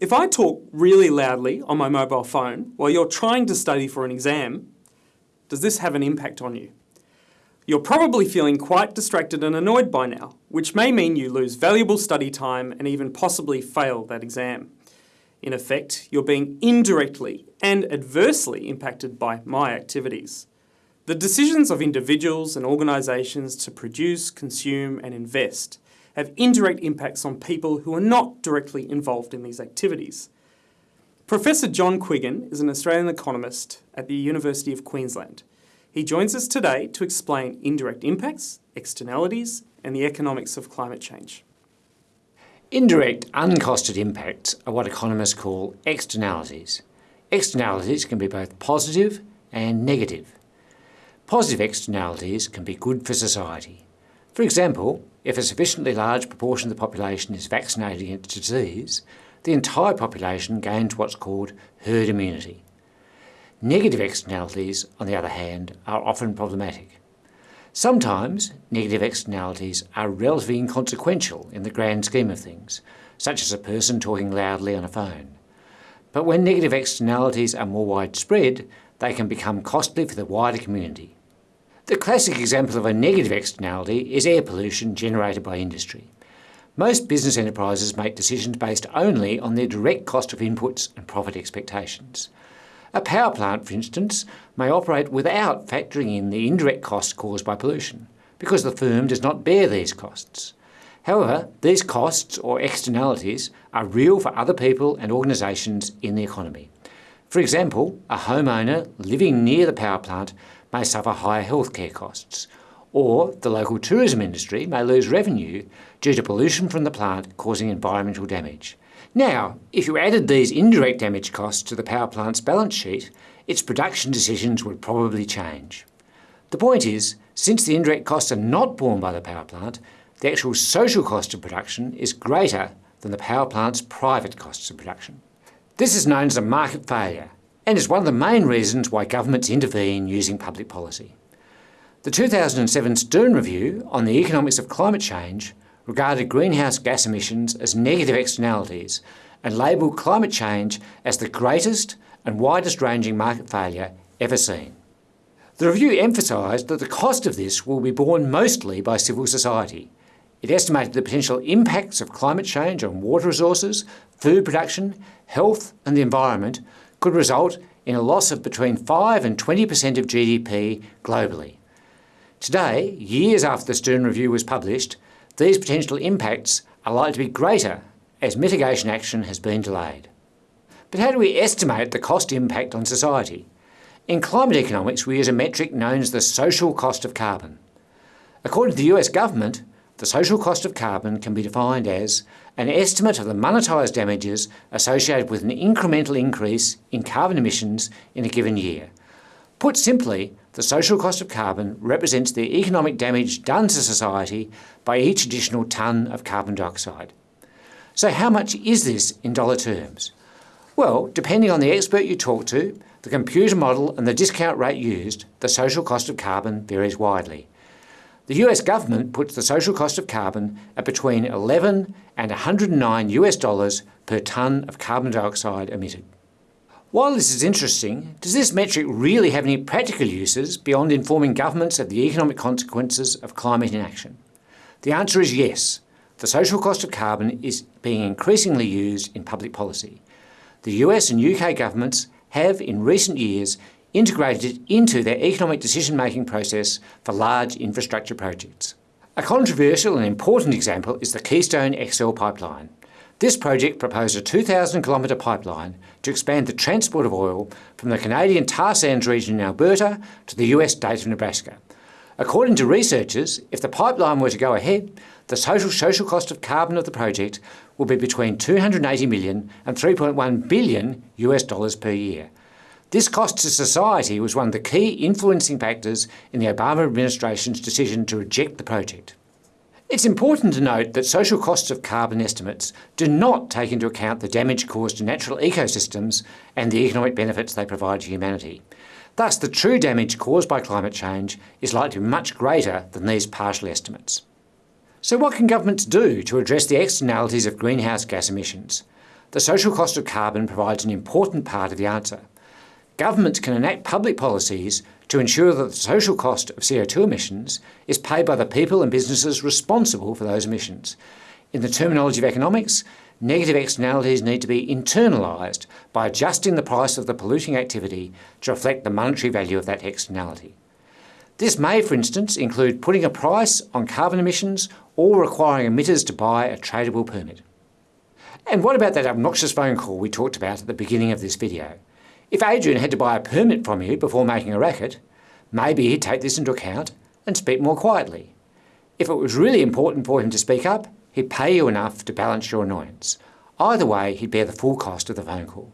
If I talk really loudly on my mobile phone while you're trying to study for an exam, does this have an impact on you? You're probably feeling quite distracted and annoyed by now, which may mean you lose valuable study time and even possibly fail that exam. In effect, you're being indirectly and adversely impacted by my activities. The decisions of individuals and organisations to produce, consume and invest have indirect impacts on people who are not directly involved in these activities. Professor John Quiggin is an Australian economist at the University of Queensland. He joins us today to explain indirect impacts, externalities and the economics of climate change. Indirect, uncosted impacts are what economists call externalities. Externalities can be both positive and negative. Positive externalities can be good for society. For example, if a sufficiently large proportion of the population is vaccinated against disease, the entire population gains what's called herd immunity. Negative externalities, on the other hand, are often problematic. Sometimes negative externalities are relatively inconsequential in the grand scheme of things, such as a person talking loudly on a phone. But when negative externalities are more widespread, they can become costly for the wider community. The classic example of a negative externality is air pollution generated by industry. Most business enterprises make decisions based only on their direct cost of inputs and profit expectations. A power plant, for instance, may operate without factoring in the indirect costs caused by pollution, because the firm does not bear these costs. However, these costs or externalities are real for other people and organisations in the economy. For example, a homeowner living near the power plant may suffer higher healthcare costs, or the local tourism industry may lose revenue due to pollution from the plant causing environmental damage. Now, if you added these indirect damage costs to the power plant's balance sheet, its production decisions would probably change. The point is, since the indirect costs are not borne by the power plant, the actual social cost of production is greater than the power plant's private costs of production. This is known as a market failure, and is one of the main reasons why governments intervene using public policy. The 2007 Stern Review on the economics of climate change regarded greenhouse gas emissions as negative externalities and labelled climate change as the greatest and widest ranging market failure ever seen. The review emphasised that the cost of this will be borne mostly by civil society. It estimated the potential impacts of climate change on water resources, food production, health and the environment could result in a loss of between 5 and 20% of GDP globally. Today, years after the Stern Review was published, these potential impacts are likely to be greater as mitigation action has been delayed. But how do we estimate the cost impact on society? In climate economics, we use a metric known as the social cost of carbon. According to the US government, the social cost of carbon can be defined as an estimate of the monetised damages associated with an incremental increase in carbon emissions in a given year. Put simply, the social cost of carbon represents the economic damage done to society by each additional tonne of carbon dioxide. So how much is this in dollar terms? Well, depending on the expert you talk to, the computer model and the discount rate used, the social cost of carbon varies widely. The US government puts the social cost of carbon at between 11 and 109 US dollars per tonne of carbon dioxide emitted. While this is interesting, does this metric really have any practical uses beyond informing governments of the economic consequences of climate inaction? The answer is yes. The social cost of carbon is being increasingly used in public policy. The US and UK governments have, in recent years, integrated it into their economic decision-making process for large infrastructure projects. A controversial and important example is the Keystone XL pipeline. This project proposed a 2,000 kilometre pipeline to expand the transport of oil from the Canadian tar sands region in Alberta to the US state of Nebraska. According to researchers, if the pipeline were to go ahead, the total social cost of carbon of the project will be between 280 million and 3.1 billion US dollars per year. This cost to society was one of the key influencing factors in the Obama administration's decision to reject the project. It's important to note that social costs of carbon estimates do not take into account the damage caused to natural ecosystems and the economic benefits they provide to humanity. Thus, the true damage caused by climate change is likely to be much greater than these partial estimates. So what can governments do to address the externalities of greenhouse gas emissions? The social cost of carbon provides an important part of the answer. Governments can enact public policies to ensure that the social cost of CO2 emissions is paid by the people and businesses responsible for those emissions. In the terminology of economics, negative externalities need to be internalised by adjusting the price of the polluting activity to reflect the monetary value of that externality. This may, for instance, include putting a price on carbon emissions or requiring emitters to buy a tradable permit. And what about that obnoxious phone call we talked about at the beginning of this video? If Adrian had to buy a permit from you before making a racket, maybe he'd take this into account and speak more quietly. If it was really important for him to speak up, he'd pay you enough to balance your annoyance. Either way, he'd bear the full cost of the phone call.